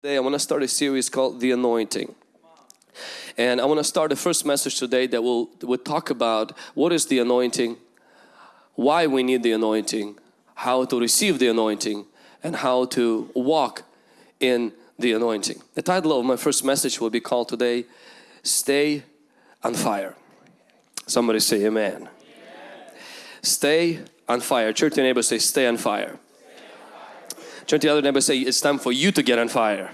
Today I want to start a series called The Anointing. And I want to start the first message today that will, will talk about what is the anointing, why we need the anointing, how to receive the anointing, and how to walk in the anointing. The title of my first message will be called today, Stay on Fire. Somebody say amen. amen. Stay on fire. Church your neighbor say, stay on fire. Turn to the other neighbor say, it's time for you to get on fire.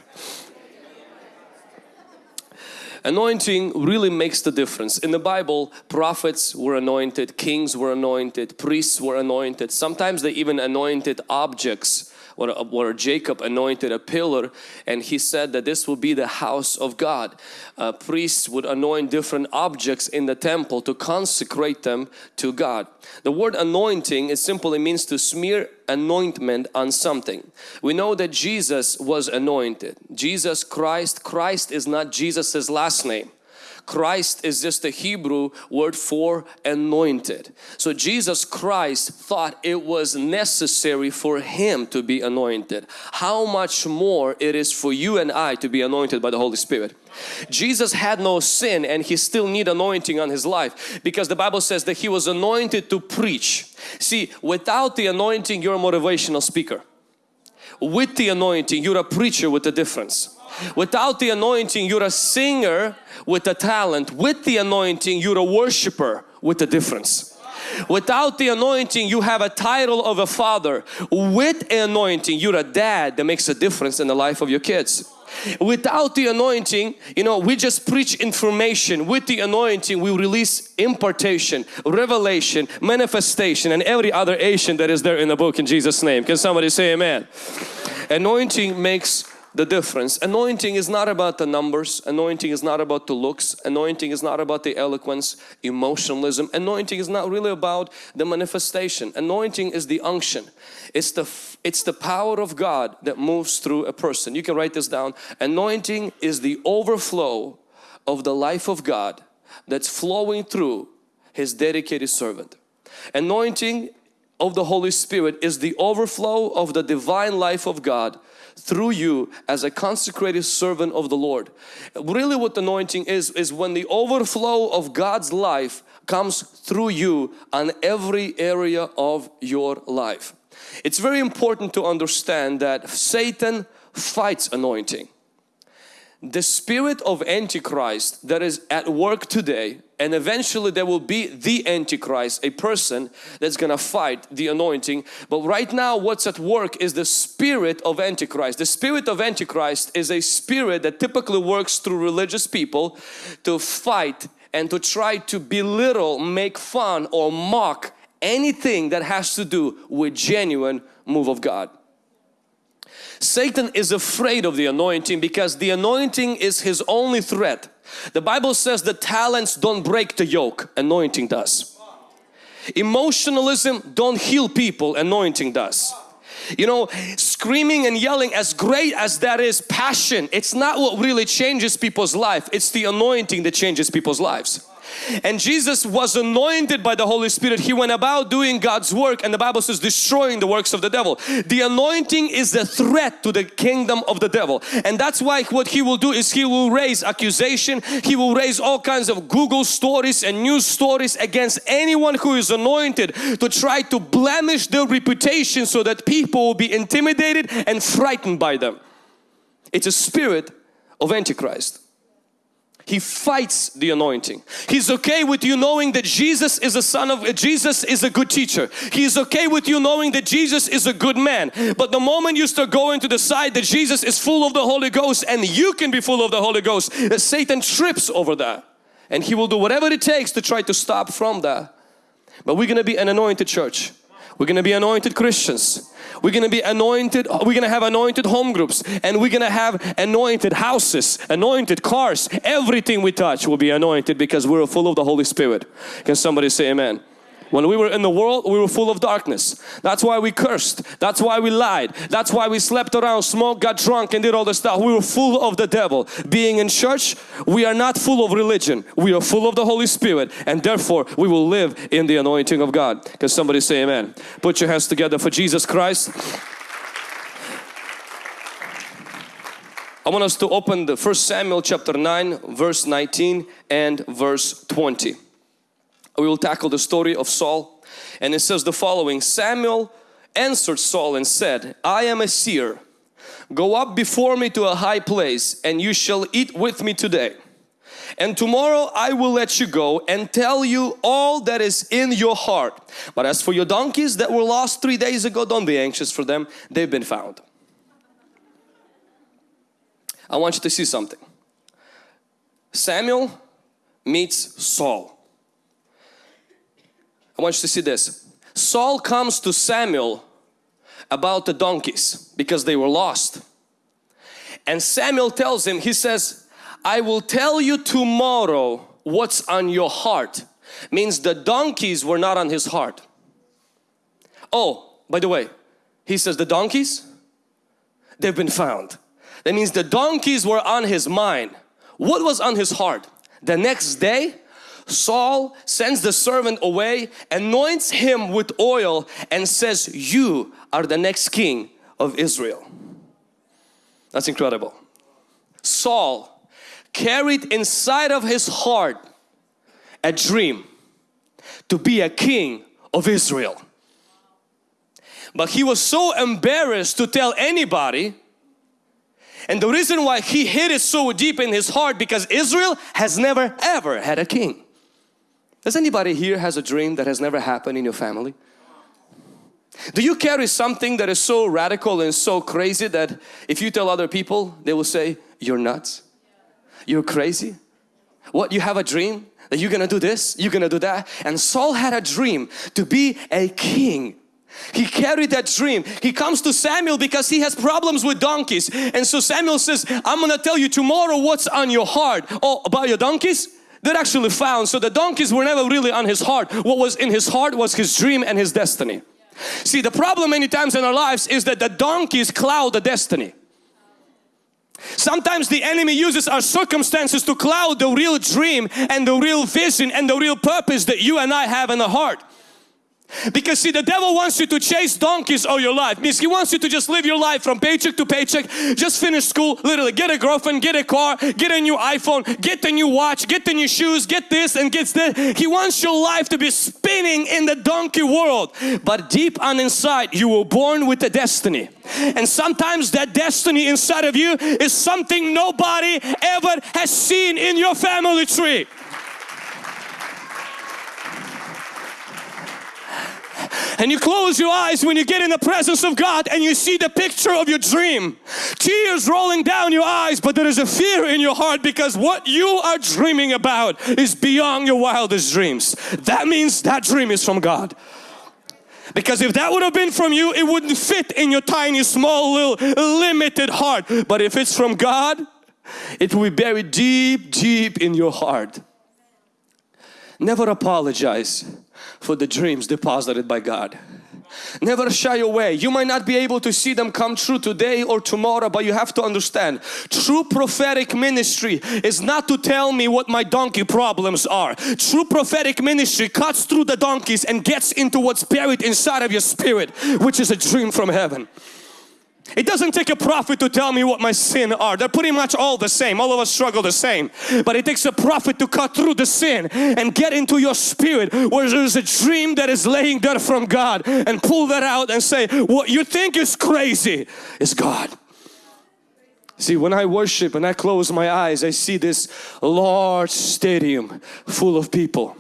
Anointing really makes the difference. In the Bible, prophets were anointed, kings were anointed, priests were anointed. Sometimes they even anointed objects where, where Jacob anointed a pillar and he said that this will be the house of God. Uh, priests would anoint different objects in the temple to consecrate them to God. The word anointing it simply means to smear anointment on something. We know that Jesus was anointed. Jesus Christ, Christ is not Jesus's last name. Christ is just a Hebrew word for anointed. So Jesus Christ thought it was necessary for Him to be anointed. How much more it is for you and I to be anointed by the Holy Spirit. Jesus had no sin and he still need anointing on his life because the Bible says that he was anointed to preach. See, without the anointing you're a motivational speaker. With the anointing you're a preacher with a difference. Without the anointing, you're a singer with a talent. With the anointing, you're a worshiper with a difference. Without the anointing, you have a title of a father. With anointing, you're a dad that makes a difference in the life of your kids. Without the anointing, you know, we just preach information. With the anointing, we release impartation, revelation, manifestation and every other Asian that is there in the book in Jesus name. Can somebody say amen? Anointing makes the difference. Anointing is not about the numbers, anointing is not about the looks, anointing is not about the eloquence, emotionalism. Anointing is not really about the manifestation. Anointing is the unction. It's the, it's the power of God that moves through a person. You can write this down. Anointing is the overflow of the life of God that's flowing through His dedicated servant. Anointing of the Holy Spirit is the overflow of the divine life of God through you as a consecrated servant of the Lord. Really what anointing is, is when the overflow of God's life comes through you on every area of your life. It's very important to understand that Satan fights anointing the spirit of Antichrist that is at work today and eventually there will be the Antichrist, a person that's gonna fight the anointing. But right now what's at work is the spirit of Antichrist. The spirit of Antichrist is a spirit that typically works through religious people to fight and to try to belittle, make fun or mock anything that has to do with genuine move of God. Satan is afraid of the anointing because the anointing is his only threat. The Bible says the talents don't break the yoke, anointing does. Emotionalism don't heal people, anointing does. You know, screaming and yelling as great as that is passion, it's not what really changes people's life. It's the anointing that changes people's lives and Jesus was anointed by the Holy Spirit. He went about doing God's work and the Bible says destroying the works of the devil. The anointing is the threat to the kingdom of the devil and that's why what he will do is he will raise accusation. He will raise all kinds of Google stories and news stories against anyone who is anointed to try to blemish their reputation so that people will be intimidated and frightened by them. It's a spirit of Antichrist. He fights the anointing. He's okay with you knowing that Jesus is a son of Jesus is a good teacher. He's okay with you knowing that Jesus is a good man. But the moment you start going to the side that Jesus is full of the Holy Ghost and you can be full of the Holy Ghost, Satan trips over that. And he will do whatever it takes to try to stop from that. But we're going to be an anointed church. We're going to be anointed Christians. We're going to be anointed, we're going to have anointed home groups and we're going to have anointed houses, anointed cars. Everything we touch will be anointed because we're full of the Holy Spirit. Can somebody say amen? When we were in the world, we were full of darkness. That's why we cursed. That's why we lied. That's why we slept around, smoked, got drunk and did all the stuff. We were full of the devil. Being in church, we are not full of religion. We are full of the Holy Spirit and therefore we will live in the anointing of God. Can somebody say amen? Put your hands together for Jesus Christ. I want us to open the first Samuel chapter 9 verse 19 and verse 20. We will tackle the story of Saul. And it says the following Samuel answered Saul and said I am a seer. Go up before me to a high place and you shall eat with me today. And tomorrow I will let you go and tell you all that is in your heart. But as for your donkeys that were lost three days ago don't be anxious for them. They've been found I want you to see something. Samuel meets Saul. I want you to see this. Saul comes to Samuel about the donkeys because they were lost. And Samuel tells him, he says, I will tell you tomorrow what's on your heart. Means the donkeys were not on his heart. Oh, by the way, he says the donkeys, they've been found. That means the donkeys were on his mind. What was on his heart? The next day, Saul sends the servant away, anoints him with oil and says, you are the next king of Israel. That's incredible. Saul carried inside of his heart a dream to be a king of Israel. But he was so embarrassed to tell anybody and the reason why he hid it so deep in his heart because Israel has never ever had a king. Does anybody here has a dream that has never happened in your family? Do you carry something that is so radical and so crazy that if you tell other people they will say you're nuts? You're crazy? What you have a dream that you're gonna do this, you're gonna do that and Saul had a dream to be a king he carried that dream. He comes to Samuel because he has problems with donkeys. And so Samuel says, I'm going to tell you tomorrow what's on your heart. Oh, about your donkeys? They're actually found. So the donkeys were never really on his heart. What was in his heart was his dream and his destiny. See, the problem many times in our lives is that the donkeys cloud the destiny. Sometimes the enemy uses our circumstances to cloud the real dream and the real vision and the real purpose that you and I have in the heart. Because see the devil wants you to chase donkeys all your life. Means he wants you to just live your life from paycheck to paycheck. Just finish school, literally get a girlfriend, get a car, get a new iPhone, get the new watch, get the new shoes, get this and get that. He wants your life to be spinning in the donkey world. But deep on inside you were born with a destiny. And sometimes that destiny inside of you is something nobody ever has seen in your family tree. And you close your eyes when you get in the presence of God and you see the picture of your dream. Tears rolling down your eyes but there is a fear in your heart because what you are dreaming about is beyond your wildest dreams. That means that dream is from God. Because if that would have been from you, it wouldn't fit in your tiny, small, little, limited heart. But if it's from God, it will be buried deep, deep in your heart. Never apologize for the dreams deposited by God. Never shy away. You might not be able to see them come true today or tomorrow, but you have to understand true prophetic ministry is not to tell me what my donkey problems are. True prophetic ministry cuts through the donkeys and gets into what's buried inside of your spirit, which is a dream from heaven. It doesn't take a prophet to tell me what my sin are. They're pretty much all the same. All of us struggle the same. But it takes a prophet to cut through the sin and get into your spirit where there's a dream that is laying there from God and pull that out and say what you think is crazy is God. See, when I worship and I close my eyes, I see this large stadium full of people.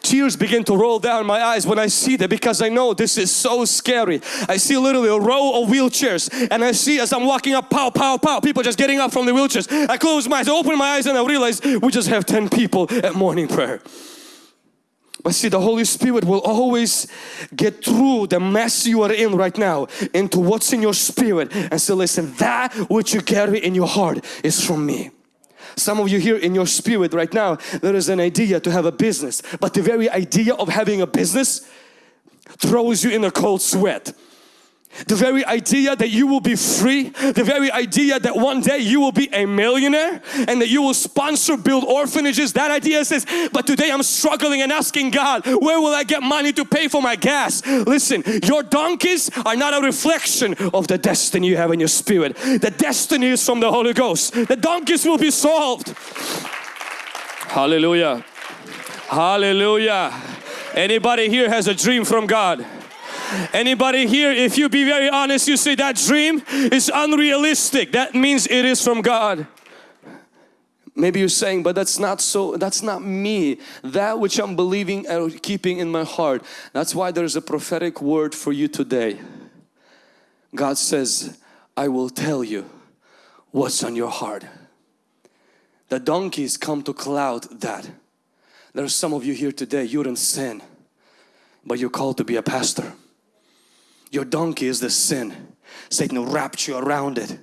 Tears begin to roll down my eyes when I see that because I know this is so scary. I see literally a row of wheelchairs and I see as I'm walking up, pow, pow, pow, people just getting up from the wheelchairs. I close my eyes, I open my eyes and I realize we just have 10 people at morning prayer. But see, the Holy Spirit will always get through the mess you are in right now into what's in your spirit and say, listen, that which you carry in your heart is from me. Some of you here in your spirit right now, there is an idea to have a business, but the very idea of having a business throws you in a cold sweat. The very idea that you will be free, the very idea that one day you will be a millionaire and that you will sponsor, build orphanages, that idea says, but today I'm struggling and asking God, where will I get money to pay for my gas? Listen, your donkeys are not a reflection of the destiny you have in your spirit. The destiny is from the Holy Ghost. The donkeys will be solved. Hallelujah. Hallelujah. Anybody here has a dream from God? Anybody here, if you be very honest, you say that dream is unrealistic. That means it is from God. Maybe you're saying, but that's not so, that's not me. That which I'm believing and keeping in my heart. That's why there's a prophetic word for you today. God says, I will tell you what's on your heart. The donkeys come to cloud that. There are some of you here today, you're in sin, but you're called to be a pastor. Your donkey is the sin. Satan wrapped you around it.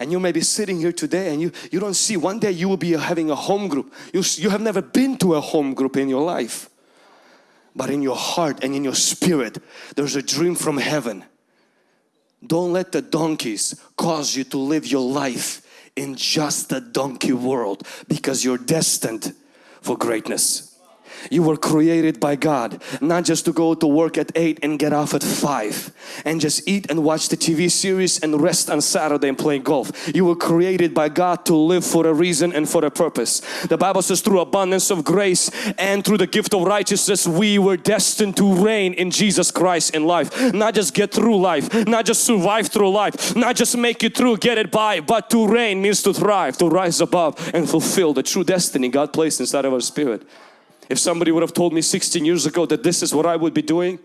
And you may be sitting here today and you, you don't see one day you will be having a home group. You, you have never been to a home group in your life. But in your heart and in your spirit, there's a dream from heaven. Don't let the donkeys cause you to live your life in just a donkey world because you're destined for greatness. You were created by God not just to go to work at 8 and get off at 5 and just eat and watch the TV series and rest on Saturday and play golf. You were created by God to live for a reason and for a purpose. The Bible says through abundance of grace and through the gift of righteousness we were destined to reign in Jesus Christ in life. Not just get through life, not just survive through life, not just make it through, get it by, but to reign means to thrive, to rise above and fulfill the true destiny God placed inside of our spirit. If somebody would have told me 16 years ago that this is what I would be doing,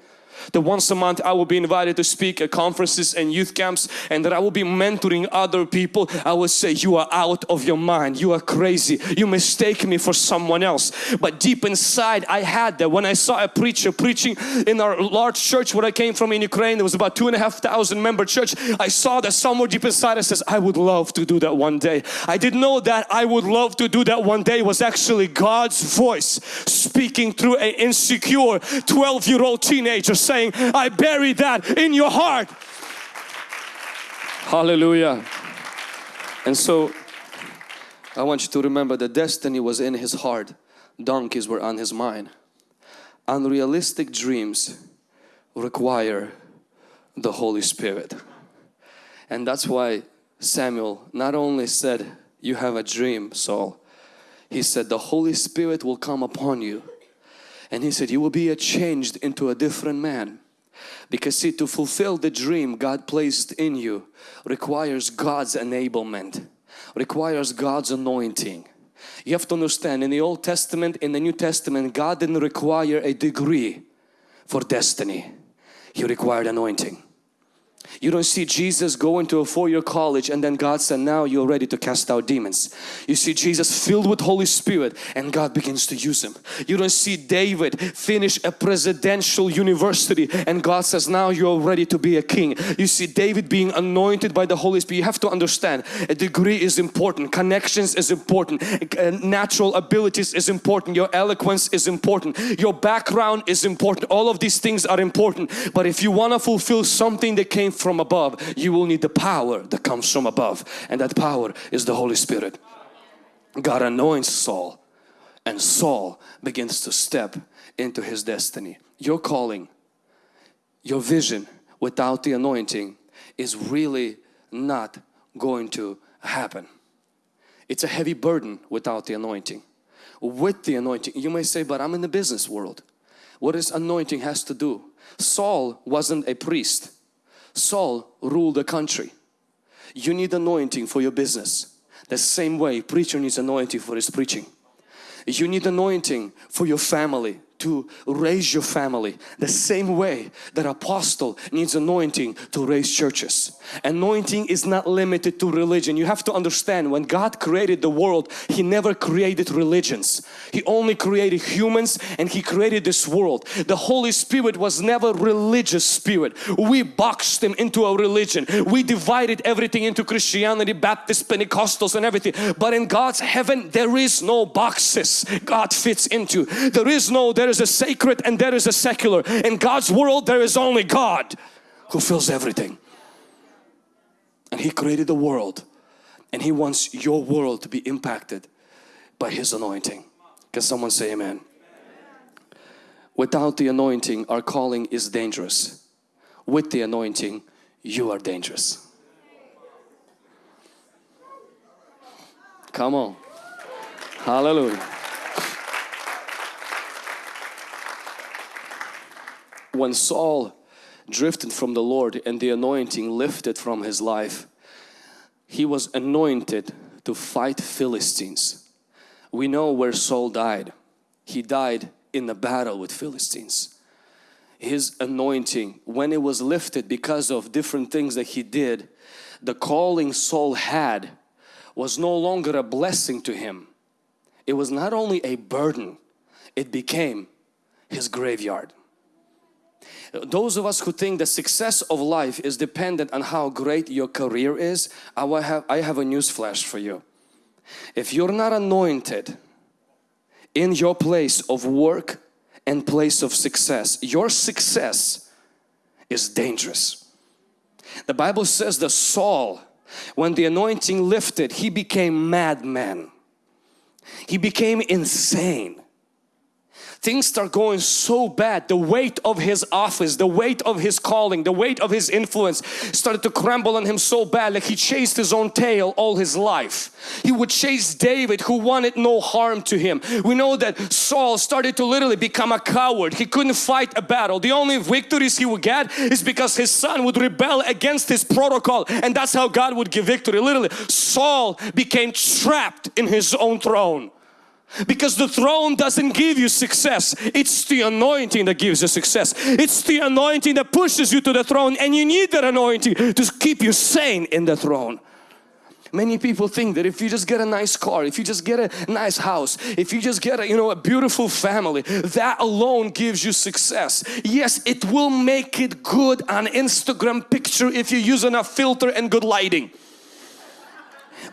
that once a month I will be invited to speak at conferences and youth camps and that I will be mentoring other people. I will say you are out of your mind. You are crazy. You mistake me for someone else. But deep inside I had that. When I saw a preacher preaching in our large church where I came from in Ukraine there was about two and a half thousand member church I saw that somewhere deep inside I says I would love to do that one day. I didn't know that I would love to do that one day was actually God's voice speaking through an insecure 12 year old teenager saying, I bury that in your heart. Hallelujah. And so I want you to remember that destiny was in his heart. Donkeys were on his mind. Unrealistic dreams require the Holy Spirit. And that's why Samuel not only said, you have a dream, Saul. He said, the Holy Spirit will come upon you and he said, you will be changed into a different man. Because see, to fulfill the dream God placed in you requires God's enablement, requires God's anointing. You have to understand in the Old Testament, in the New Testament, God didn't require a degree for destiny. He required anointing. You don't see Jesus going to a four-year college and then God said now you're ready to cast out demons. You see Jesus filled with Holy Spirit and God begins to use him. You don't see David finish a presidential university and God says now you're ready to be a king. You see David being anointed by the Holy Spirit. You have to understand a degree is important, connections is important, uh, natural abilities is important, your eloquence is important, your background is important. All of these things are important but if you want to fulfill something that came from above you will need the power that comes from above. And that power is the Holy Spirit. God anoints Saul and Saul begins to step into his destiny. Your calling your vision without the anointing is really not going to happen. It's a heavy burden without the anointing. With the anointing you may say but I'm in the business world. What does anointing has to do? Saul wasn't a priest Saul ruled the country. You need anointing for your business. The same way preacher needs anointing for his preaching. You need anointing for your family to raise your family the same way that apostle needs anointing to raise churches. Anointing is not limited to religion. You have to understand when God created the world, He never created religions. He only created humans and He created this world. The Holy Spirit was never religious spirit. We boxed Him into a religion. We divided everything into Christianity, Baptist, Pentecostals and everything. But in God's heaven, there is no boxes God fits into. There is no, there is a sacred and there is a secular. In God's world, there is only God. who fills everything. And He created the world and He wants your world to be impacted by His anointing. Can someone say amen? Without the anointing, our calling is dangerous. With the anointing, you are dangerous. Come on. Hallelujah. When Saul drifted from the Lord and the anointing lifted from his life, he was anointed to fight Philistines. We know where Saul died. He died in the battle with Philistines. His anointing, when it was lifted because of different things that he did, the calling Saul had was no longer a blessing to him. It was not only a burden, it became his graveyard. Those of us who think the success of life is dependent on how great your career is, I have, I have a news flash for you. If you're not anointed in your place of work and place of success, your success is dangerous. The Bible says that Saul, when the anointing lifted, he became madman. He became insane things start going so bad. The weight of his office the weight of his calling the weight of his influence started to crumble on him so bad like he chased his own tail all his life. He would chase David who wanted no harm to him. We know that Saul started to literally become a coward. He couldn't fight a battle. The only victories he would get is because his son would rebel against his protocol and that's how God would give victory. Literally Saul became trapped in his own throne because the throne doesn't give you success. It's the anointing that gives you success. It's the anointing that pushes you to the throne and you need that anointing to keep you sane in the throne. Many people think that if you just get a nice car, if you just get a nice house, if you just get a, you know, a beautiful family, that alone gives you success. Yes, it will make it good on Instagram picture if you use enough filter and good lighting.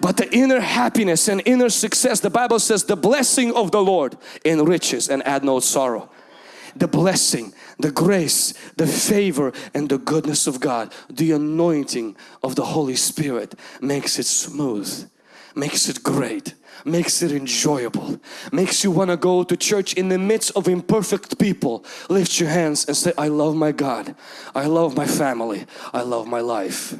But the inner happiness and inner success, the Bible says the blessing of the Lord enriches and add no sorrow. The blessing, the grace, the favor and the goodness of God, the anointing of the Holy Spirit makes it smooth, makes it great, makes it enjoyable, makes you want to go to church in the midst of imperfect people. Lift your hands and say, I love my God, I love my family, I love my life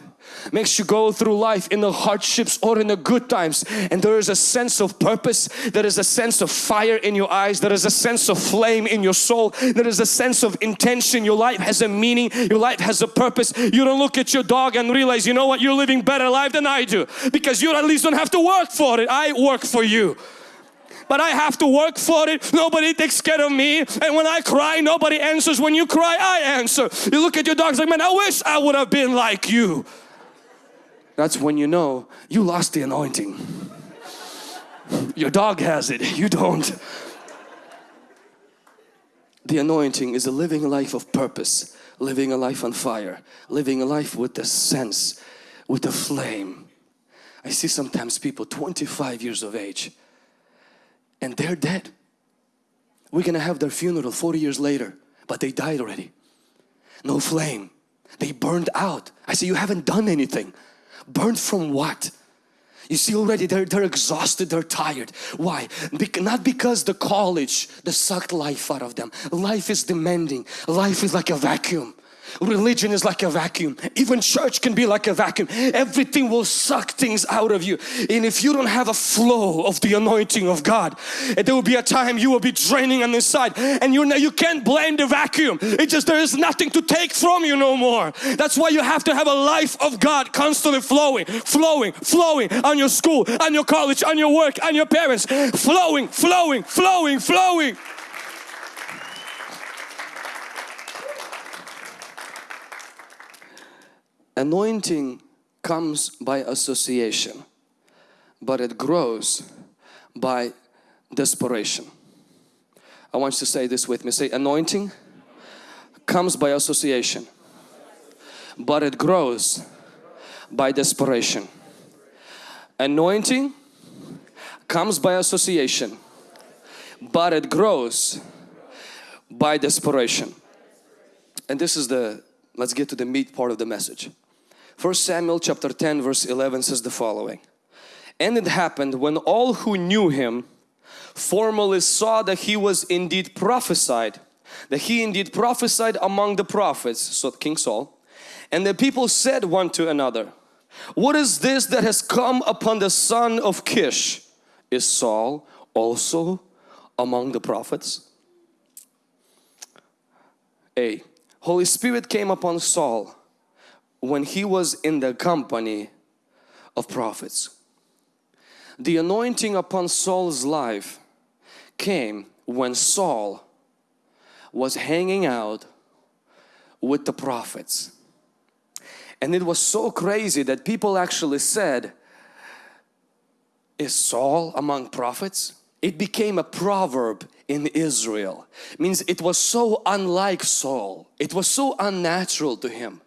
makes you go through life in the hardships or in the good times and there is a sense of purpose there is a sense of fire in your eyes there is a sense of flame in your soul there is a sense of intention your life has a meaning your life has a purpose you don't look at your dog and realize you know what you're living better life than I do because you at least don't have to work for it I work for you but I have to work for it. Nobody takes care of me. And when I cry, nobody answers. When you cry, I answer. You look at your dog like, man, I wish I would have been like you. That's when you know you lost the anointing. Your dog has it, you don't. The anointing is a living life of purpose, living a life on fire, living a life with the sense, with the flame. I see sometimes people 25 years of age and they're dead. We're gonna have their funeral 40 years later, but they died already. No flame. They burned out. I say, you haven't done anything. Burnt from what? You see already they're, they're exhausted, they're tired. Why? Be not because the college, the sucked life out of them. Life is demanding. Life is like a vacuum. Religion is like a vacuum. Even church can be like a vacuum. Everything will suck things out of you. And if you don't have a flow of the anointing of God, there will be a time you will be draining on the side and you you can't blame the vacuum. It just there is nothing to take from you no more. That's why you have to have a life of God constantly flowing, flowing, flowing on your school, on your college, on your work, on your parents. Flowing, flowing, flowing, flowing. Anointing comes by association, but it grows by desperation. I want you to say this with me. Say anointing comes by association, but it grows by desperation. Anointing comes by association, but it grows by desperation. And this is the let's get to the meat part of the message. First Samuel chapter 10 verse 11 says the following. And it happened when all who knew him formally saw that he was indeed prophesied, that he indeed prophesied among the prophets, so King Saul, and the people said one to another, What is this that has come upon the son of Kish? Is Saul also among the prophets? A. Holy Spirit came upon Saul when he was in the company of prophets. The anointing upon Saul's life came when Saul was hanging out with the prophets. And it was so crazy that people actually said, is Saul among prophets? It became a proverb in Israel. Means it was so unlike Saul. It was so unnatural to him.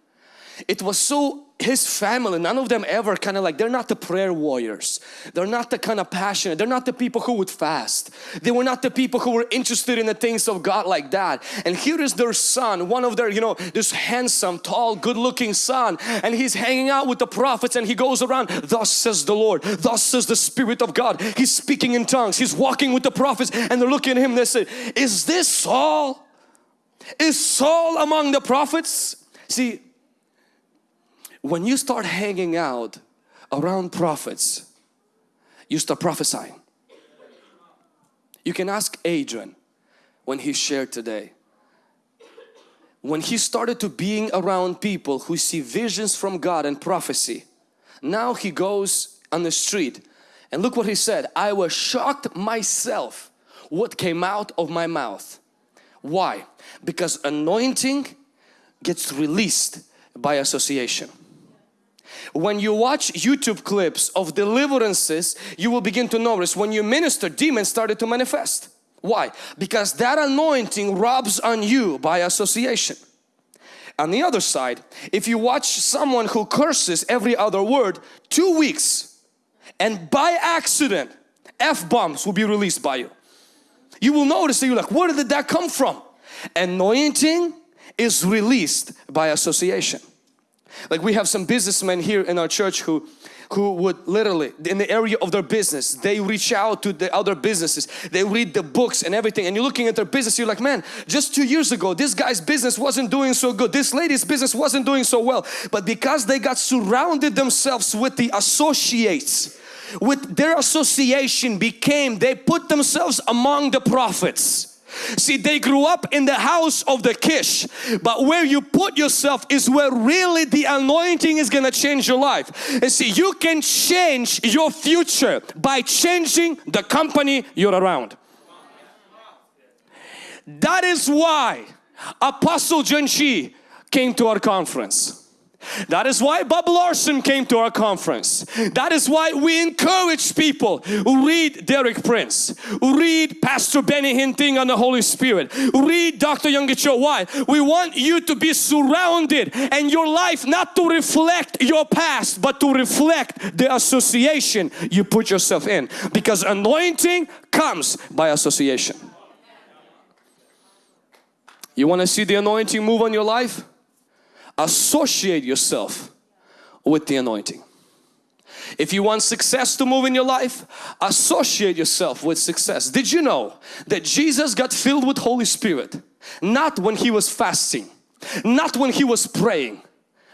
It was so his family, none of them ever kind of like, they're not the prayer warriors. They're not the kind of passionate. They're not the people who would fast. They were not the people who were interested in the things of God like that. And here is their son, one of their, you know, this handsome, tall, good looking son. And he's hanging out with the prophets and he goes around, thus says the Lord, thus says the Spirit of God. He's speaking in tongues. He's walking with the prophets and they're looking at him. They say, is this Saul? Is Saul among the prophets? See, when you start hanging out around prophets, you start prophesying. You can ask Adrian when he shared today. When he started to being around people who see visions from God and prophecy, now he goes on the street and look what he said, I was shocked myself what came out of my mouth. Why? Because anointing gets released by association. When you watch YouTube clips of deliverances, you will begin to notice when you minister, demons started to manifest. Why? Because that anointing rubs on you by association. On the other side, if you watch someone who curses every other word, two weeks and by accident, F-bombs will be released by you. You will notice that you're like, where did that come from? Anointing is released by association. Like we have some businessmen here in our church who who would literally in the area of their business they reach out to the other businesses. They read the books and everything. And you're looking at their business you're like man just two years ago this guy's business wasn't doing so good. This lady's business wasn't doing so well. But because they got surrounded themselves with the associates with their association became they put themselves among the prophets See, they grew up in the house of the Kish, but where you put yourself is where really the anointing is going to change your life. And see, you can change your future by changing the company you're around. That is why Apostle John Chi came to our conference. That is why Bob Larson came to our conference. That is why we encourage people read Derek Prince, read Pastor Benny Hinting on the Holy Spirit, read Dr. Yonggi Cho. Why? We want you to be surrounded and your life not to reflect your past but to reflect the association you put yourself in because anointing comes by association. You want to see the anointing move on your life? Associate yourself with the anointing. If you want success to move in your life, associate yourself with success. Did you know that Jesus got filled with Holy Spirit not when he was fasting, not when he was praying,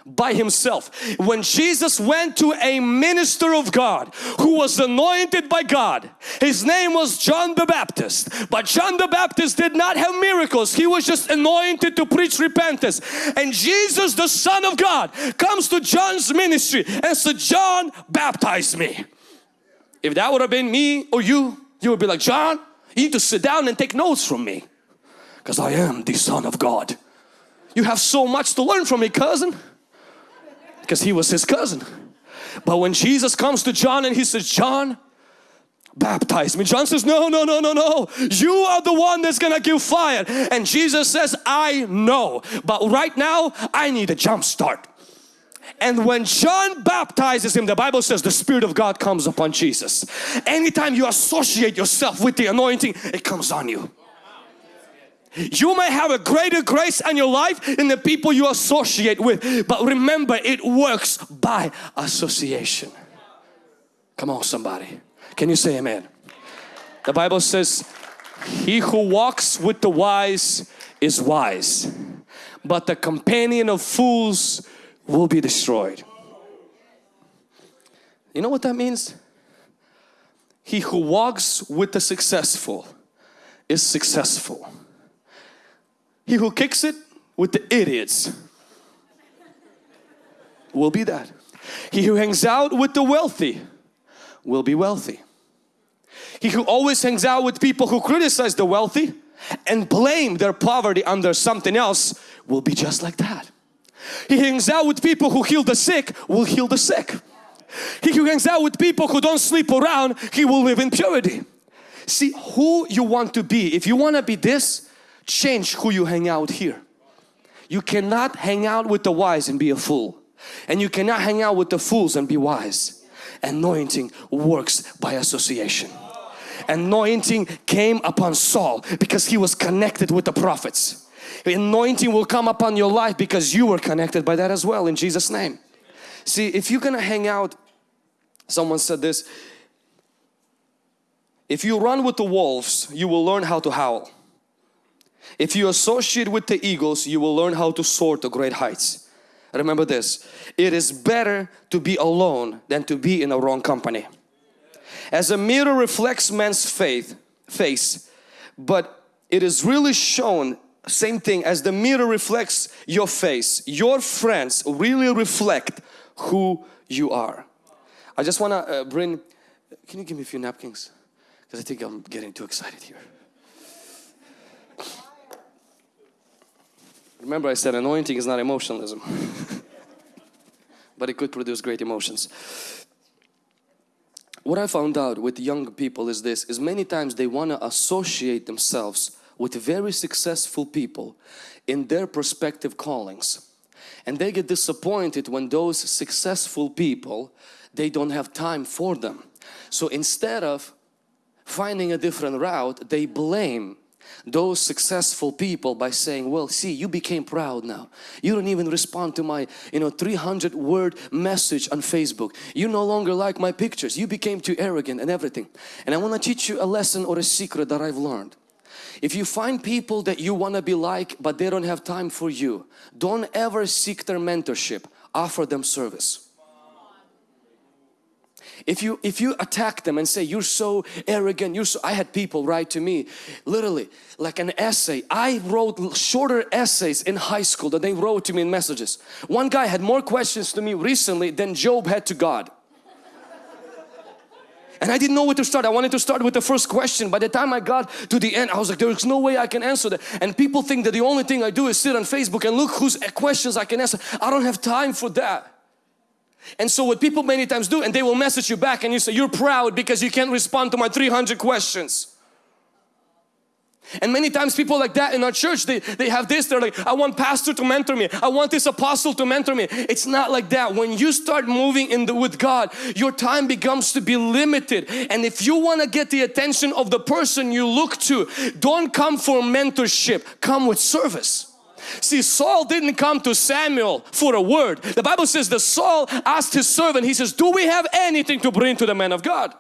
by himself. When Jesus went to a minister of God who was anointed by God, his name was John the Baptist. But John the Baptist did not have miracles. He was just anointed to preach repentance. And Jesus, the Son of God, comes to John's ministry and said, John, baptize me. If that would have been me or you, you would be like, John, you need to sit down and take notes from me because I am the Son of God. You have so much to learn from me, cousin because he was his cousin. But when Jesus comes to John and he says, John, baptize me. John says, no, no, no, no, no. You are the one that's gonna give fire. And Jesus says, I know. But right now, I need a jump start. And when John baptizes him, the Bible says the Spirit of God comes upon Jesus. Anytime you associate yourself with the anointing, it comes on you. You may have a greater grace on your life than the people you associate with. But remember, it works by association. Come on somebody. Can you say amen? The Bible says, He who walks with the wise is wise. But the companion of fools will be destroyed. You know what that means? He who walks with the successful is successful. He who kicks it with the idiots will be that. He who hangs out with the wealthy will be wealthy. He who always hangs out with people who criticize the wealthy and blame their poverty under something else will be just like that. He hangs out with people who heal the sick will heal the sick. He who hangs out with people who don't sleep around, he will live in purity. See who you want to be. If you want to be this, change who you hang out here. You cannot hang out with the wise and be a fool. And you cannot hang out with the fools and be wise. Anointing works by association. Anointing came upon Saul because he was connected with the prophets. Anointing will come upon your life because you were connected by that as well in Jesus name. See if you're gonna hang out, someone said this, if you run with the wolves, you will learn how to howl. If you associate with the eagles, you will learn how to soar to great heights. Remember this, it is better to be alone than to be in a wrong company. As a mirror reflects man's faith, face, but it is really shown same thing as the mirror reflects your face. Your friends really reflect who you are. I just want to uh, bring, can you give me a few napkins? Because I think I'm getting too excited here. Remember I said anointing is not emotionalism. but it could produce great emotions. What I found out with young people is this, is many times they want to associate themselves with very successful people in their prospective callings. And they get disappointed when those successful people, they don't have time for them. So instead of finding a different route, they blame those successful people by saying well see you became proud now. You don't even respond to my you know 300 word message on Facebook. You no longer like my pictures. You became too arrogant and everything. And I want to teach you a lesson or a secret that I've learned. If you find people that you want to be like but they don't have time for you, don't ever seek their mentorship. Offer them service. If you if you attack them and say you're so arrogant, you're so I had people write to me literally like an essay. I wrote shorter essays in high school that they wrote to me in messages. One guy had more questions to me recently than Job had to God. And I didn't know where to start. I wanted to start with the first question. By the time I got to the end, I was like, there's no way I can answer that. And people think that the only thing I do is sit on Facebook and look whose questions I can answer. I don't have time for that. And so what people many times do, and they will message you back and you say, you're proud because you can't respond to my 300 questions. And many times people like that in our church, they, they have this, they're like, I want pastor to mentor me. I want this apostle to mentor me. It's not like that. When you start moving in the, with God, your time becomes to be limited. And if you want to get the attention of the person you look to, don't come for mentorship, come with service. See, Saul didn't come to Samuel for a word. The Bible says that Saul asked his servant, he says, do we have anything to bring to the man of God?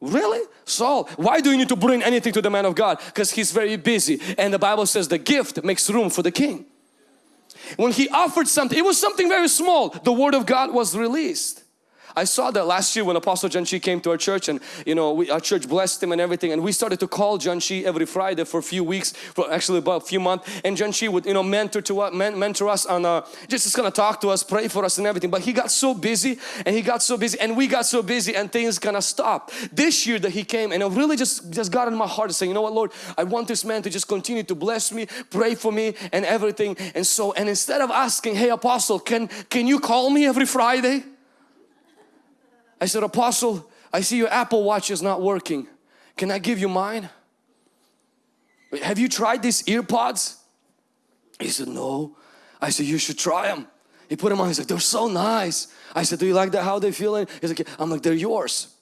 Really? Saul, why do you need to bring anything to the man of God? Because he's very busy and the Bible says the gift makes room for the king. When he offered something, it was something very small. The word of God was released. I saw that last year when Apostle John Chi came to our church and you know we, our church blessed him and everything. And we started to call John Chi every Friday for a few weeks for actually about a few months. And John Chi would you know mentor to us mentor us on uh, just, just gonna talk to us pray for us and everything. But he got so busy and he got so busy and we got so busy and things kind of stopped this year that he came and it really just just got in my heart to say you know what Lord? I want this man to just continue to bless me pray for me and everything. And so and instead of asking hey apostle can can you call me every Friday I said, Apostle, I see your Apple Watch is not working. Can I give you mine? Have you tried these earpods? He said, no. I said, you should try them. He put them on, he's like, they're so nice. I said, do you like that, how they feeling? He's like, I'm like, they're yours.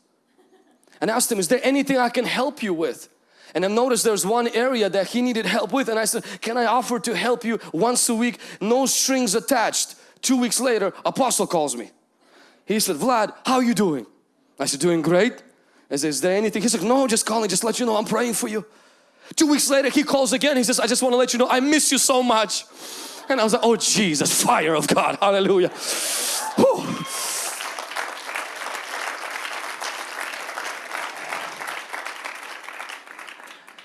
And I asked him, is there anything I can help you with? And I noticed there's one area that he needed help with and I said, can I offer to help you once a week? No strings attached. Two weeks later, apostle calls me. He said, Vlad, how are you doing? I said, doing great. I said, is there anything? He said, no, just calling, just let you know I'm praying for you. Two weeks later, he calls again. He says, I just want to let you know I miss you so much. And I was like, oh Jesus, fire of God, hallelujah. Whew.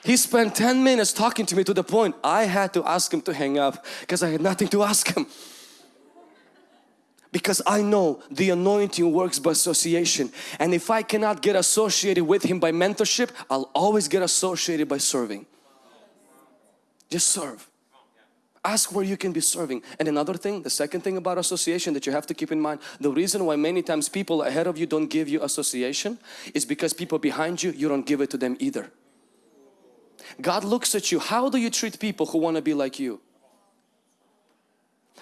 He spent 10 minutes talking to me to the point I had to ask him to hang up because I had nothing to ask him. Because I know the anointing works by association and if I cannot get associated with him by mentorship, I'll always get associated by serving. Just serve. Ask where you can be serving. And another thing, the second thing about association that you have to keep in mind, the reason why many times people ahead of you don't give you association is because people behind you, you don't give it to them either. God looks at you. How do you treat people who want to be like you?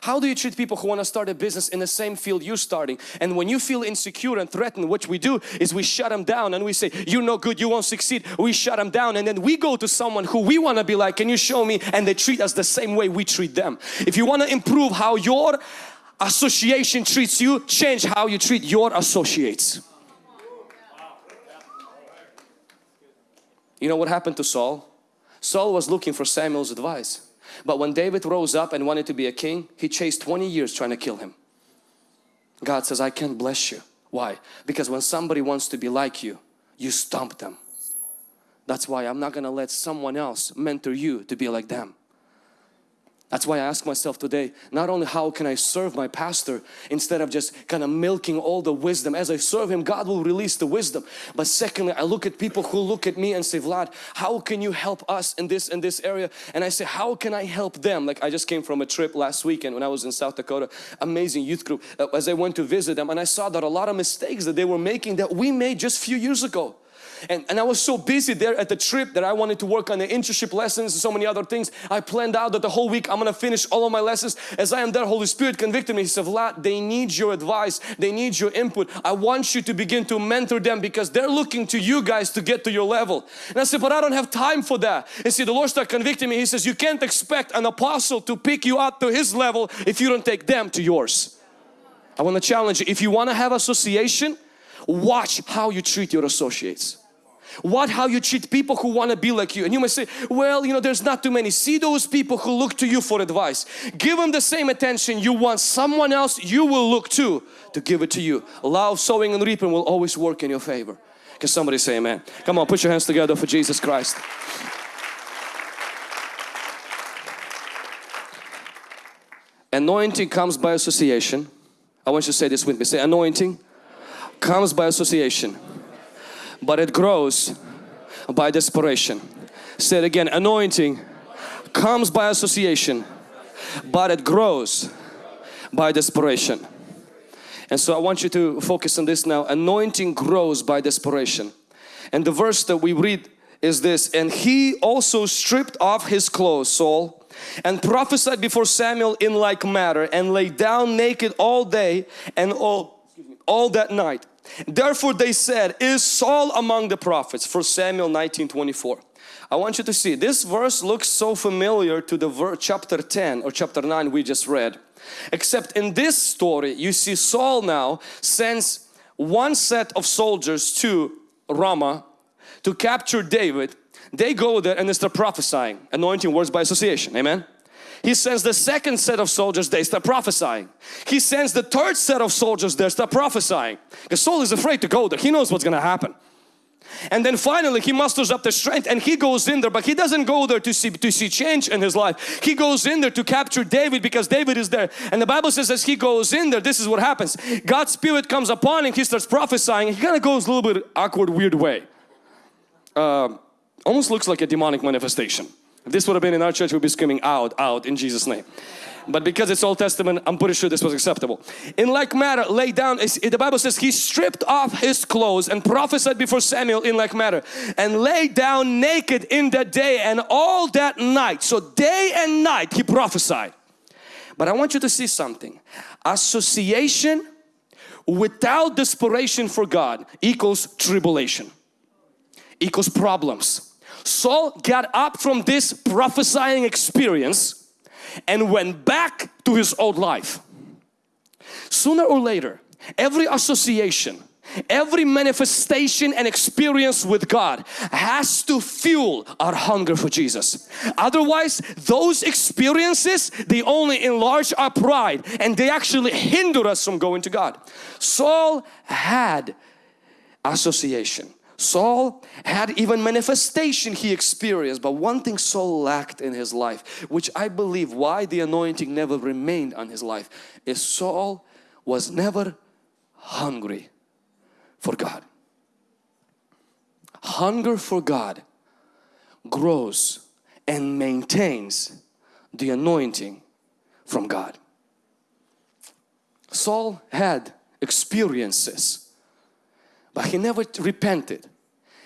How do you treat people who want to start a business in the same field you're starting? And when you feel insecure and threatened, what we do is we shut them down and we say, you're no good, you won't succeed. We shut them down and then we go to someone who we want to be like, can you show me? And they treat us the same way we treat them. If you want to improve how your association treats you, change how you treat your associates. You know what happened to Saul? Saul was looking for Samuel's advice. But when David rose up and wanted to be a king, he chased 20 years trying to kill him. God says, I can't bless you. Why? Because when somebody wants to be like you, you stomp them. That's why I'm not going to let someone else mentor you to be like them. That's why I ask myself today, not only how can I serve my pastor instead of just kind of milking all the wisdom. As I serve him, God will release the wisdom. But secondly, I look at people who look at me and say, Vlad, how can you help us in this in this area? And I say, how can I help them? Like I just came from a trip last weekend when I was in South Dakota, amazing youth group. Uh, as I went to visit them and I saw that a lot of mistakes that they were making that we made just a few years ago. And, and I was so busy there at the trip that I wanted to work on the internship lessons and so many other things. I planned out that the whole week I'm going to finish all of my lessons. As I am there, Holy Spirit convicted me. He said, Vlad, they need your advice. They need your input. I want you to begin to mentor them because they're looking to you guys to get to your level. And I said, but I don't have time for that. And see, the Lord started convicting me. He says, you can't expect an apostle to pick you up to his level if you don't take them to yours. I want to challenge you. If you want to have association, watch how you treat your associates. What how you treat people who want to be like you? And you may say well you know there's not too many. See those people who look to you for advice. Give them the same attention you want someone else you will look to to give it to you. Love sowing and reaping will always work in your favor. Can somebody say amen? Come on put your hands together for Jesus Christ. Anointing comes by association. I want you to say this with me. Say anointing comes by association but it grows by desperation. Say it again, anointing comes by association, but it grows by desperation. And so I want you to focus on this now. Anointing grows by desperation. And the verse that we read is this, and he also stripped off his clothes, Saul, and prophesied before Samuel in like matter and lay down naked all day and all, all that night. Therefore they said, is Saul among the prophets? For Samuel 19, 24. I want you to see, this verse looks so familiar to the verse chapter 10 or chapter 9 we just read. Except in this story, you see Saul now sends one set of soldiers to Ramah to capture David. They go there and they start prophesying, anointing words by association, amen. He sends the second set of soldiers, they start prophesying. He sends the third set of soldiers, they start prophesying. Because Saul is afraid to go there, he knows what's going to happen. And then finally he musters up the strength and he goes in there but he doesn't go there to see to see change in his life. He goes in there to capture David because David is there. And the Bible says as he goes in there this is what happens. God's spirit comes upon him, he starts prophesying. He kind of goes a little bit awkward weird way. Uh, almost looks like a demonic manifestation. If this would have been in our church, we'd be screaming out, out in Jesus name. But because it's Old Testament, I'm pretty sure this was acceptable. In like manner, lay down, the Bible says he stripped off his clothes and prophesied before Samuel in like manner and lay down naked in that day and all that night. So day and night he prophesied. But I want you to see something. Association without desperation for God equals tribulation, equals problems Saul got up from this prophesying experience and went back to his old life. Sooner or later, every association, every manifestation and experience with God has to fuel our hunger for Jesus. Otherwise, those experiences, they only enlarge our pride and they actually hinder us from going to God. Saul had association. Saul had even manifestation he experienced but one thing Saul lacked in his life which I believe why the anointing never remained on his life is Saul was never hungry for God. Hunger for God grows and maintains the anointing from God. Saul had experiences but he never repented.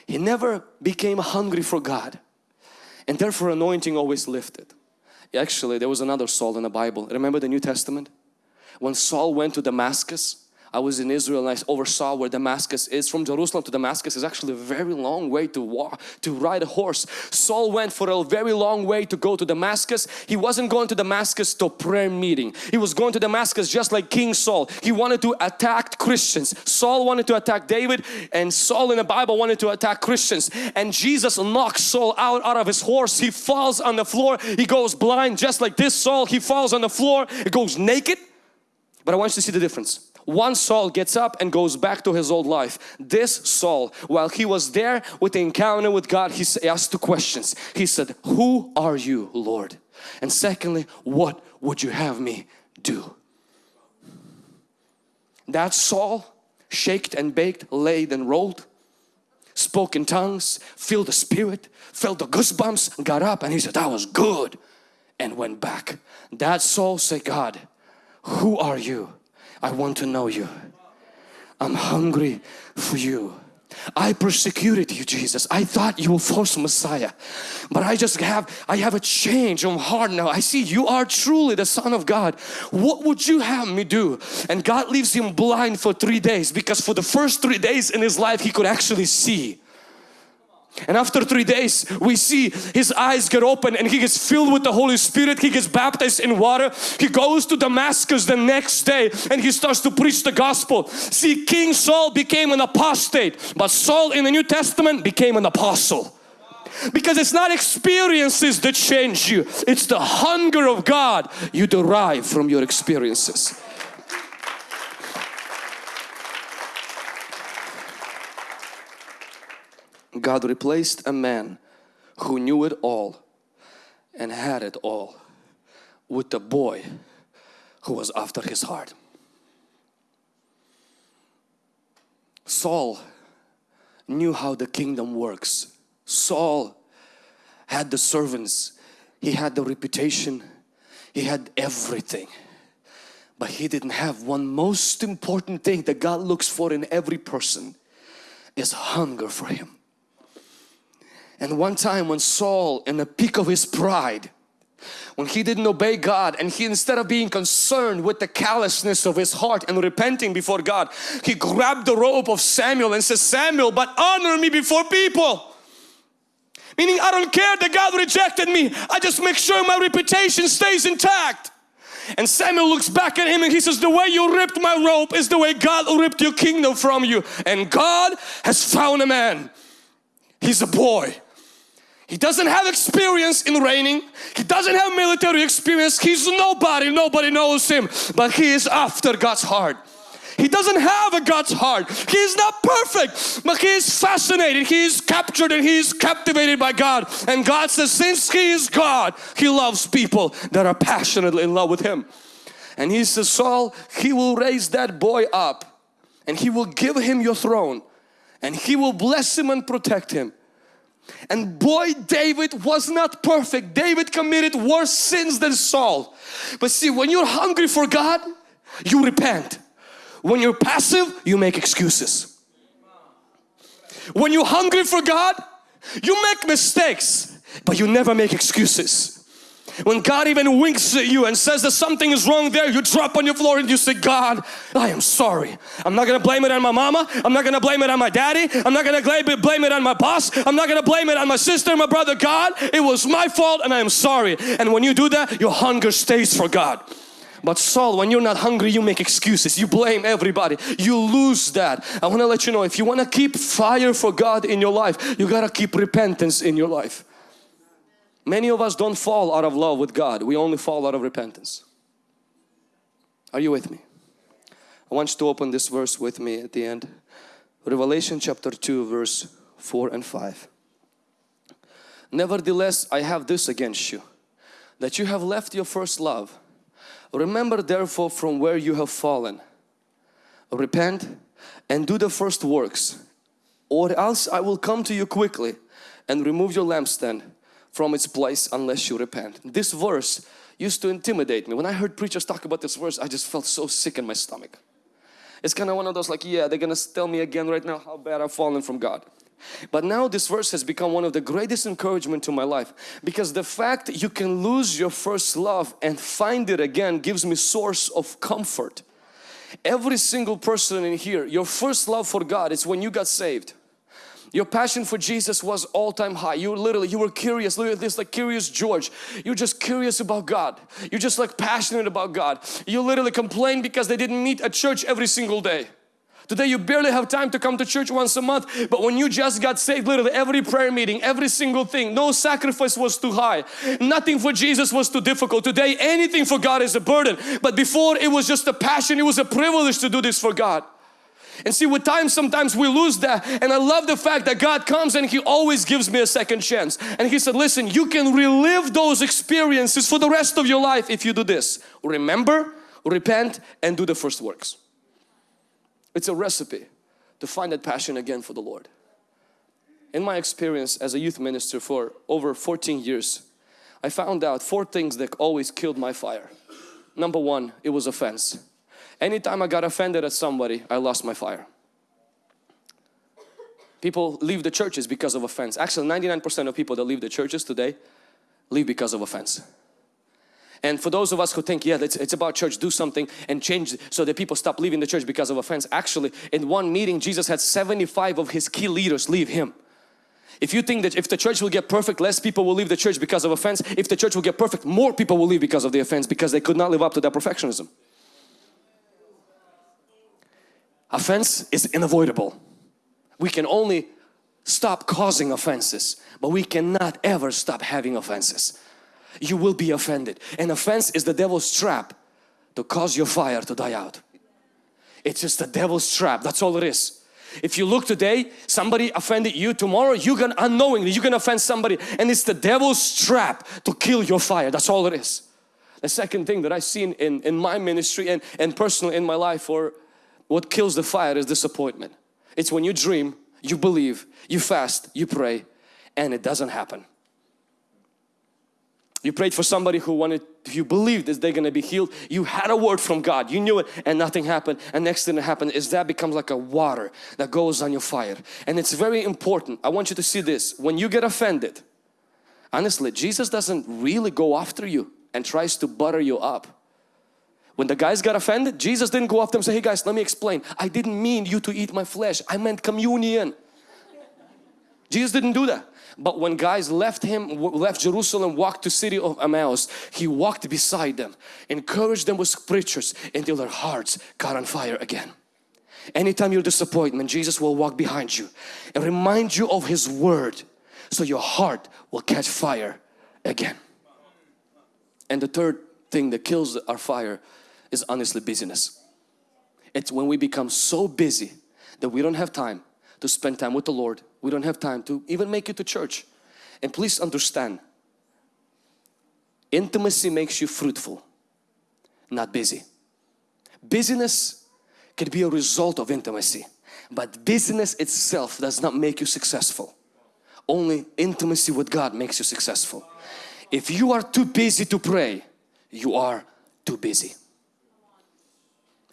He never became hungry for God and therefore anointing always lifted. Actually there was another Saul in the Bible. Remember the New Testament? When Saul went to Damascus I was in Israel and I oversaw where Damascus is. From Jerusalem to Damascus is actually a very long way to walk, to ride a horse. Saul went for a very long way to go to Damascus. He wasn't going to Damascus to prayer meeting. He was going to Damascus just like King Saul. He wanted to attack Christians. Saul wanted to attack David and Saul in the Bible wanted to attack Christians. And Jesus knocks Saul out, out of his horse. He falls on the floor. He goes blind just like this Saul. He falls on the floor. He goes naked. But I want you to see the difference. One Saul gets up and goes back to his old life. This Saul, while he was there with the encounter with God, he asked two questions. He said, Who are you, Lord? And secondly, what would you have me do? That Saul, shaked and baked, laid and rolled, spoke in tongues, filled the spirit, felt the goosebumps, got up and he said, that was good and went back. That Saul said, God, who are you? I want to know you. I'm hungry for you. I persecuted you Jesus. I thought you were false Messiah. But I just have, I have a change of heart now. I see you are truly the Son of God. What would you have me do? And God leaves him blind for three days because for the first three days in his life he could actually see. And after three days we see his eyes get open and he gets filled with the Holy Spirit. He gets baptized in water. He goes to Damascus the next day and he starts to preach the gospel. See King Saul became an apostate but Saul in the New Testament became an apostle. Because it's not experiences that change you. It's the hunger of God you derive from your experiences. God replaced a man who knew it all and had it all with the boy who was after his heart. Saul knew how the kingdom works. Saul had the servants, he had the reputation, he had everything. But he didn't have one most important thing that God looks for in every person is hunger for Him. And one time when Saul in the peak of his pride when he didn't obey God and he instead of being concerned with the callousness of his heart and repenting before God he grabbed the robe of Samuel and says Samuel but honor me before people. Meaning I don't care that God rejected me. I just make sure my reputation stays intact. And Samuel looks back at him and he says the way you ripped my robe is the way God ripped your kingdom from you. And God has found a man. He's a boy he doesn't have experience in reigning. He doesn't have military experience. He's nobody. Nobody knows him. But he is after God's heart. He doesn't have a God's heart. He is not perfect, but he is fascinated. He is captured and he is captivated by God. And God says, since he is God, he loves people that are passionately in love with him. And he says, Saul, he will raise that boy up and he will give him your throne and he will bless him and protect him and boy, David was not perfect. David committed worse sins than Saul. But see, when you're hungry for God, you repent. When you're passive, you make excuses. When you're hungry for God, you make mistakes, but you never make excuses. When God even winks at you and says that something is wrong there, you drop on your floor and you say, God, I am sorry. I'm not gonna blame it on my mama. I'm not gonna blame it on my daddy. I'm not gonna blame it on my boss. I'm not gonna blame it on my sister, my brother. God, it was my fault and I am sorry. And when you do that, your hunger stays for God. But Saul, when you're not hungry, you make excuses. You blame everybody. You lose that. I want to let you know, if you want to keep fire for God in your life, you got to keep repentance in your life. Many of us don't fall out of love with God. We only fall out of repentance. Are you with me? I want you to open this verse with me at the end. Revelation chapter 2 verse 4 and 5. Nevertheless, I have this against you, that you have left your first love. Remember therefore from where you have fallen. Repent and do the first works, or else I will come to you quickly and remove your lampstand from its place unless you repent. This verse used to intimidate me. When I heard preachers talk about this verse, I just felt so sick in my stomach. It's kind of one of those like, yeah, they're gonna tell me again right now how bad I've fallen from God. But now this verse has become one of the greatest encouragement to my life because the fact you can lose your first love and find it again gives me source of comfort. Every single person in here, your first love for God is when you got saved. Your passion for Jesus was all time high. You literally, you were curious, literally this like curious George. You're just curious about God. You're just like passionate about God. You literally complain because they didn't meet at church every single day. Today you barely have time to come to church once a month but when you just got saved literally every prayer meeting every single thing no sacrifice was too high nothing for Jesus was too difficult today anything for God is a burden but before it was just a passion it was a privilege to do this for God and see with time sometimes we lose that and I love the fact that God comes and He always gives me a second chance and He said listen you can relive those experiences for the rest of your life if you do this remember repent and do the first works it's a recipe to find that passion again for the Lord. In my experience as a youth minister for over 14 years, I found out four things that always killed my fire. Number one, it was offense. Anytime I got offended at somebody, I lost my fire. People leave the churches because of offense. Actually, 99% of people that leave the churches today leave because of offense. And for those of us who think, yeah, it's, it's about church, do something and change so that people stop leaving the church because of offense. Actually, in one meeting, Jesus had 75 of His key leaders leave Him. If you think that if the church will get perfect, less people will leave the church because of offense. If the church will get perfect, more people will leave because of the offense because they could not live up to that perfectionism. Offense is unavoidable. We can only stop causing offenses, but we cannot ever stop having offenses you will be offended. And offense is the devil's trap to cause your fire to die out. It's just the devil's trap, that's all it is. If you look today, somebody offended you, tomorrow you can unknowingly, you can offend somebody and it's the devil's trap to kill your fire, that's all it is. The second thing that I've seen in, in my ministry and, and personally in my life or what kills the fire is disappointment. It's when you dream, you believe, you fast, you pray and it doesn't happen. You prayed for somebody who wanted, you believed that they're going to be healed. You had a word from God. You knew it and nothing happened. And next thing that happened is that becomes like a water that goes on your fire. And it's very important. I want you to see this. When you get offended, honestly, Jesus doesn't really go after you and tries to butter you up. When the guys got offended, Jesus didn't go after them and say, hey guys, let me explain. I didn't mean you to eat my flesh. I meant communion. Jesus didn't do that. But when guys left him, left Jerusalem, walked to city of Emmaus, he walked beside them, encouraged them with scriptures until their hearts got on fire again. Anytime you're disappointment, Jesus will walk behind you and remind you of His Word so your heart will catch fire again. And the third thing that kills our fire is honestly busyness. It's when we become so busy that we don't have time to spend time with the Lord. We don't have time to even make it to church. And please understand, intimacy makes you fruitful, not busy. Busyness can be a result of intimacy, but busyness itself does not make you successful. Only intimacy with God makes you successful. If you are too busy to pray, you are too busy.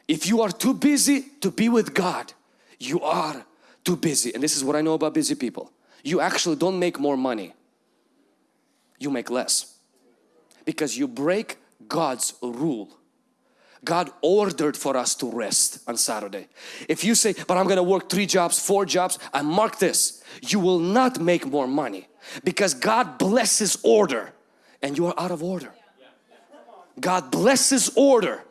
If you are too busy to be with God, you are too busy. And this is what I know about busy people. You actually don't make more money. You make less. Because you break God's rule. God ordered for us to rest on Saturday. If you say, but I'm gonna work three jobs, four jobs, I mark this, you will not make more money because God blesses order and you are out of order. God blesses order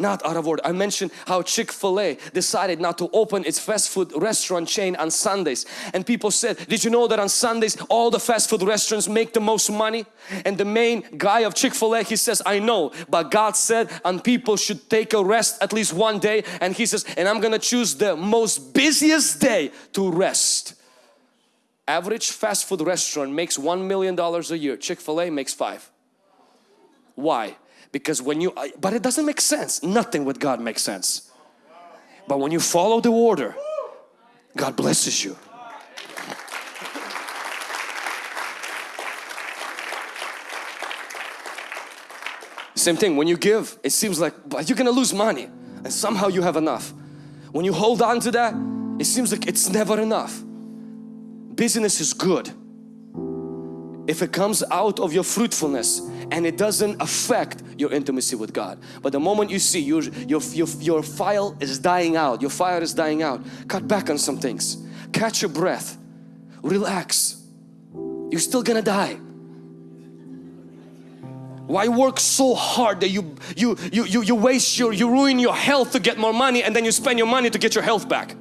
not out of order. I mentioned how Chick-fil-A decided not to open its fast food restaurant chain on Sundays and people said did you know that on Sundays all the fast food restaurants make the most money and the main guy of Chick-fil-A he says I know but God said and people should take a rest at least one day and he says and I'm gonna choose the most busiest day to rest. Average fast food restaurant makes one million dollars a year Chick-fil-A makes five. Why? Because when you but it doesn't make sense. Nothing with God makes sense. But when you follow the order God blesses you. Same thing when you give it seems like but you're gonna lose money and somehow you have enough. When you hold on to that it seems like it's never enough. Business is good. If it comes out of your fruitfulness and it doesn't affect your intimacy with God. But the moment you see your, your, your, your file is dying out, your fire is dying out, cut back on some things. Catch your breath. Relax. You're still gonna die. Why work so hard that you you you you, you waste your you ruin your health to get more money and then you spend your money to get your health back?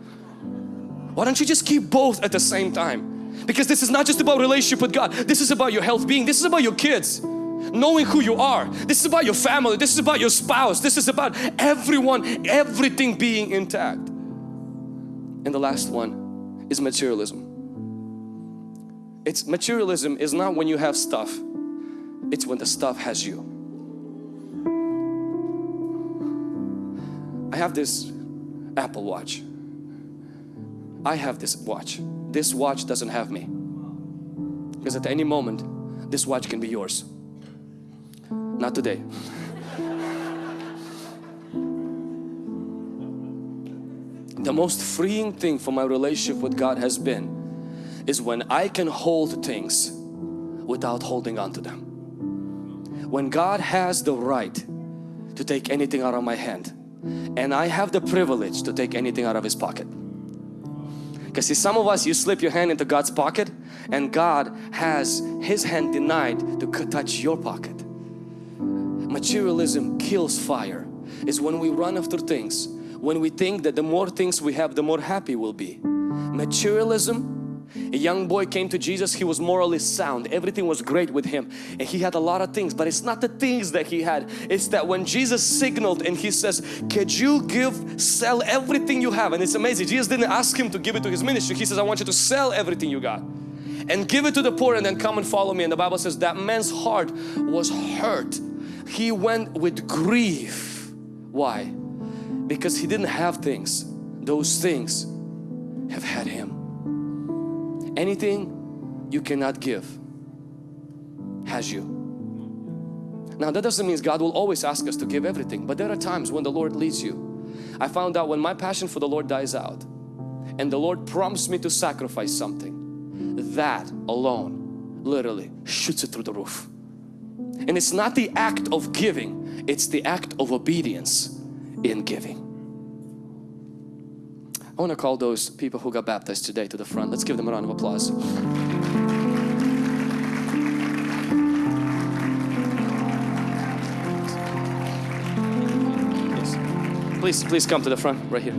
Why don't you just keep both at the same time? Because this is not just about relationship with God. This is about your health being. This is about your kids knowing who you are. This is about your family. This is about your spouse. This is about everyone, everything being intact. And the last one is materialism. It's materialism is not when you have stuff. It's when the stuff has you. I have this Apple Watch. I have this watch. This watch doesn't have me. Because at any moment, this watch can be yours. Not today. the most freeing thing for my relationship with God has been is when I can hold things without holding on to them. When God has the right to take anything out of my hand and I have the privilege to take anything out of His pocket. Because see some of us you slip your hand into God's pocket and God has His hand denied to touch your pocket materialism kills fire. Is when we run after things when we think that the more things we have the more happy we'll be. Materialism a young boy came to Jesus he was morally sound everything was great with him and he had a lot of things but it's not the things that he had it's that when Jesus signaled and he says could you give sell everything you have? And it's amazing Jesus didn't ask him to give it to his ministry he says I want you to sell everything you got and give it to the poor and then come and follow me. And the Bible says that man's heart was hurt he went with grief. Why? Because he didn't have things. Those things have had him. Anything you cannot give has you. Now that doesn't mean God will always ask us to give everything but there are times when the Lord leads you. I found out when my passion for the Lord dies out and the Lord prompts me to sacrifice something that alone literally shoots it through the roof. And it's not the act of giving, it's the act of obedience in giving. I want to call those people who got baptized today to the front. Let's give them a round of applause. Please, please come to the front right here.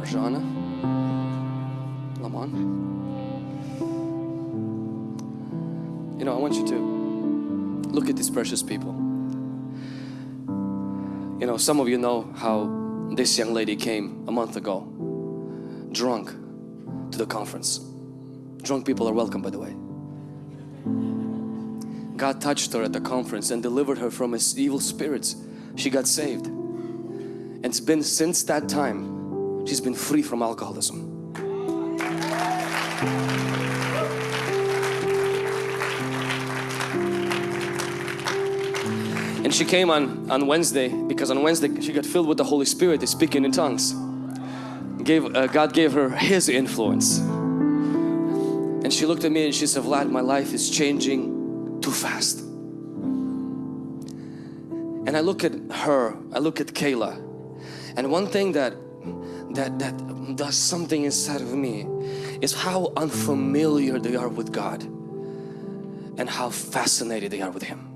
Rajana, Lamont. You know, I want you to look at these precious people. You know, some of you know how this young lady came a month ago, drunk to the conference. Drunk people are welcome, by the way. God touched her at the conference and delivered her from his evil spirits. She got saved. And it's been since that time, she's been free from alcoholism. She came on, on Wednesday because on Wednesday she got filled with the Holy Spirit, speaking in tongues. Gave, uh, God gave her His influence. And And she looked at me and she said, Vlad, my life is changing too fast. And I look at her, I look at Kayla, and one thing that that that does something inside of me is how unfamiliar they are with God and how fascinated they are with Him.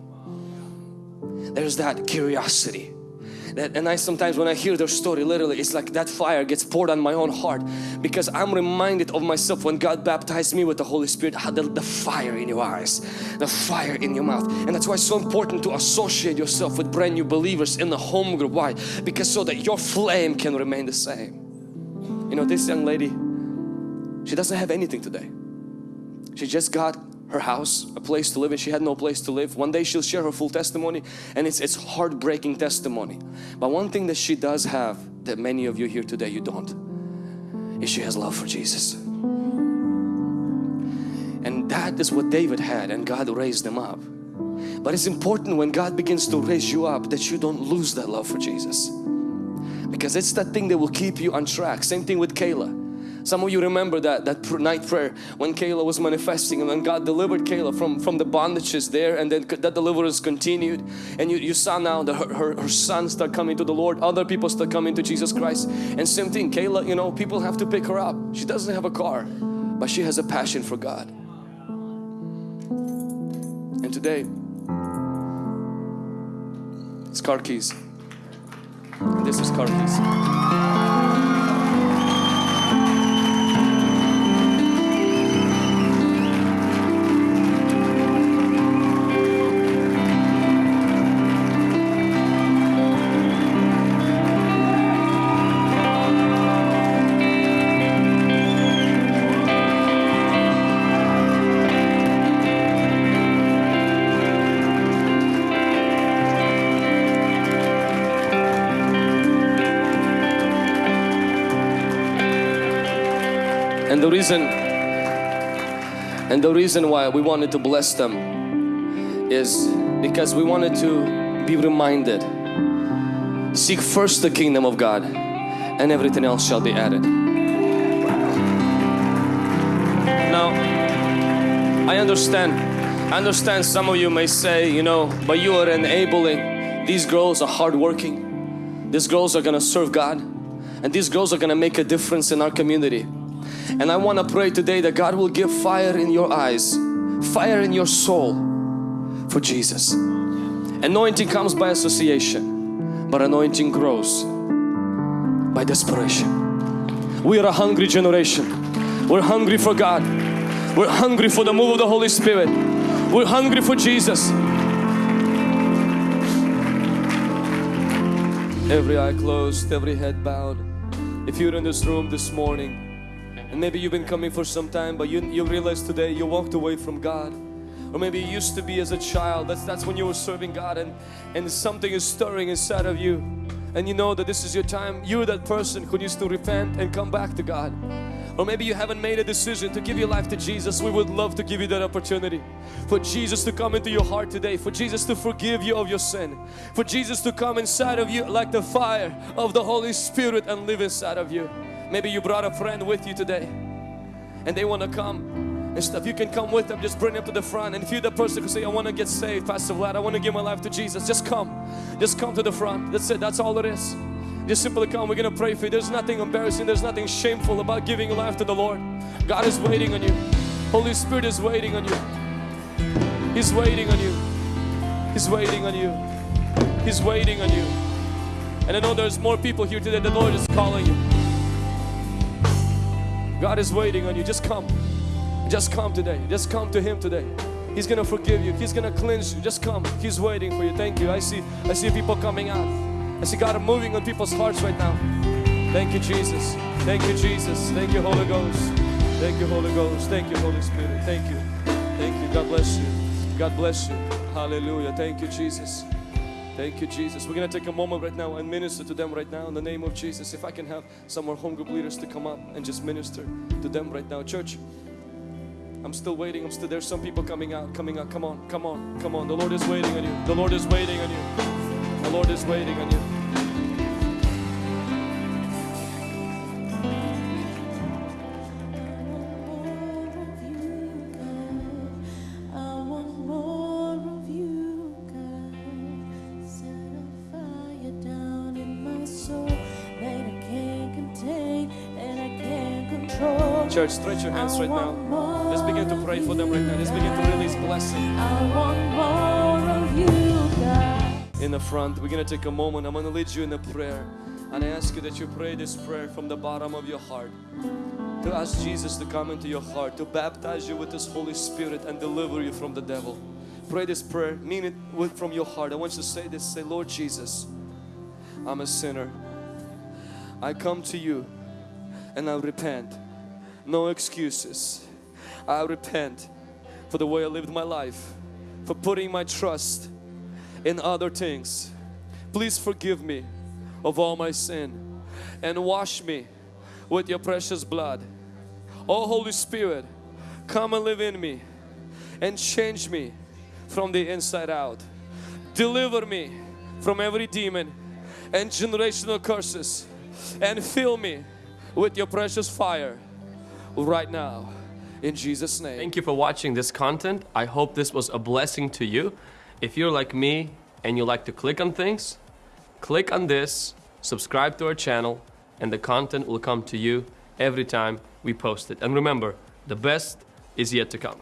There's that curiosity. That, and I sometimes when I hear their story literally it's like that fire gets poured on my own heart because I'm reminded of myself when God baptized me with the Holy Spirit how the, the fire in your eyes the fire in your mouth. And that's why it's so important to associate yourself with brand new believers in the home group. Why? Because so that your flame can remain the same. You know this young lady she doesn't have anything today. She just got her house, a place to live and she had no place to live. One day she'll share her full testimony and it's, it's heartbreaking testimony. But one thing that she does have that many of you here today you don't is she has love for Jesus. And that is what David had and God raised him up. But it's important when God begins to raise you up that you don't lose that love for Jesus. Because it's that thing that will keep you on track. Same thing with Kayla. Some of you remember that, that night prayer when Kayla was manifesting and when God delivered Kayla from, from the bondages there and then that deliverance continued and you, you saw now that her, her, her son start coming to the Lord, other people start coming to Jesus Christ and same thing, Kayla, you know, people have to pick her up. She doesn't have a car, but she has a passion for God. And today, it's car keys. This is car keys. The reason and the reason why we wanted to bless them is because we wanted to be reminded seek first the kingdom of God and everything else shall be added. Now I understand I understand some of you may say you know but you are enabling these girls are hardworking these girls are gonna serve God and these girls are gonna make a difference in our community and I want to pray today that God will give fire in your eyes, fire in your soul for Jesus. Anointing comes by association, but anointing grows by desperation. We are a hungry generation. We're hungry for God. We're hungry for the move of the Holy Spirit. We're hungry for Jesus. Every eye closed, every head bowed. If you're in this room this morning and maybe you've been coming for some time but you, you realize today you walked away from God. Or maybe you used to be as a child that's that's when you were serving God and and something is stirring inside of you. And you know that this is your time. You're that person who needs to repent and come back to God. Or maybe you haven't made a decision to give your life to Jesus. We would love to give you that opportunity. For Jesus to come into your heart today. For Jesus to forgive you of your sin. For Jesus to come inside of you like the fire of the Holy Spirit and live inside of you Maybe you brought a friend with you today and they want to come and stuff. You can come with them, just bring them to the front. And if you're the person who say, I want to get saved, Pastor Vlad, I want to give my life to Jesus, just come. Just come to the front. That's it. That's all it is. Just simply come. We're going to pray for you. There's nothing embarrassing. There's nothing shameful about giving life to the Lord. God is waiting on you. Holy Spirit is waiting on you. He's waiting on you. He's waiting on you. He's waiting on you. And I know there's more people here today. The Lord is calling you. God is waiting on you. Just come. Just come today. Just come to Him today. He's gonna forgive you. He's gonna cleanse you. Just come. He's waiting for you. Thank you. I see. I see people coming out. I see God moving on people's hearts right now. Thank you, Jesus. Thank you, Jesus. Thank you, Holy Ghost. Thank you, Holy Ghost. Thank you, Holy Spirit. Thank you. Thank you. God bless you. God bless you. Hallelujah. Thank you, Jesus. Thank you, Jesus. We're going to take a moment right now and minister to them right now in the name of Jesus. If I can have some more home group leaders to come up and just minister to them right now. Church, I'm still waiting. I'm still there's some people coming out, coming out. Come on, come on, come on. The Lord is waiting on you. The Lord is waiting on you. The Lord is waiting on you. Church, stretch your hands right now. Let's begin to pray for them right now. Let's begin to release blessing. I want more of you, God. in the front. We're going to take a moment. I'm going to lead you in a prayer. And I ask you that you pray this prayer from the bottom of your heart. To ask Jesus to come into your heart, to baptize you with His Holy Spirit and deliver you from the devil. Pray this prayer, mean it with, from your heart. I want you to say this say, Lord Jesus, I'm a sinner. I come to you and I repent. No excuses. I repent for the way I lived my life, for putting my trust in other things. Please forgive me of all my sin and wash me with your precious blood. Oh Holy Spirit, come and live in me and change me from the inside out. Deliver me from every demon and generational curses and fill me with your precious fire right now in Jesus name. Thank you for watching this content. I hope this was a blessing to you. If you're like me and you like to click on things, click on this, subscribe to our channel, and the content will come to you every time we post it. And remember, the best is yet to come.